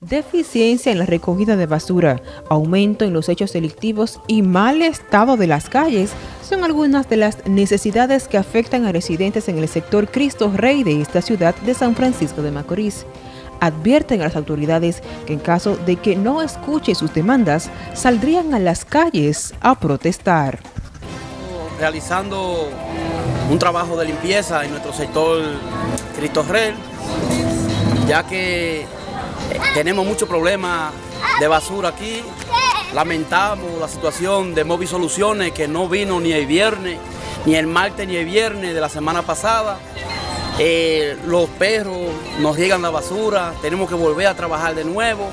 Deficiencia en la recogida de basura, aumento en los hechos delictivos y mal estado de las calles son algunas de las necesidades que afectan a residentes en el sector Cristo Rey de esta ciudad de San Francisco de Macorís. Advierten a las autoridades que en caso de que no escuche sus demandas, saldrían a las calles a protestar. Realizando un trabajo de limpieza en nuestro sector Cristo Rey, ya que tenemos muchos problemas de basura aquí. Lamentamos la situación de Móvil Soluciones que no vino ni el viernes, ni el martes ni el viernes de la semana pasada. Eh, los perros nos llegan la basura, tenemos que volver a trabajar de nuevo,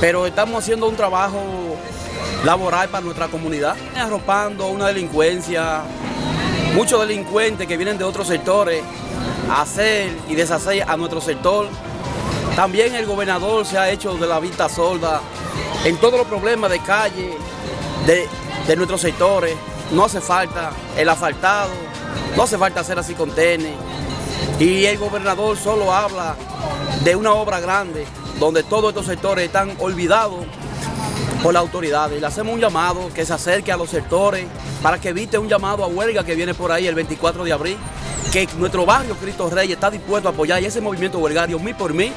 pero estamos haciendo un trabajo laboral para nuestra comunidad, arropando una delincuencia, muchos delincuentes que vienen de otros sectores a hacer y deshacer a nuestro sector. También el gobernador se ha hecho de la vista sorda en todos los problemas de calle, de, nuestros sectores. No hace falta el asfaltado, no hace falta hacer así con tenis. Y el gobernador solo habla de una obra grande donde todos estos sectores están olvidados por la autoridad. Y le hacemos un llamado que se acerque a los sectores para que evite un llamado a huelga que viene por ahí el 24 de abril, que nuestro barrio Cristo Rey está dispuesto a apoyar ese movimiento huelgario, mí por mí,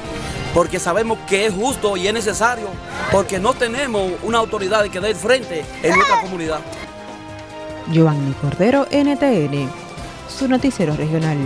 porque sabemos que es justo y es necesario, porque no tenemos una autoridad que dé frente en nuestra comunidad. Giovanni Cordero, NTN, su noticiero regional.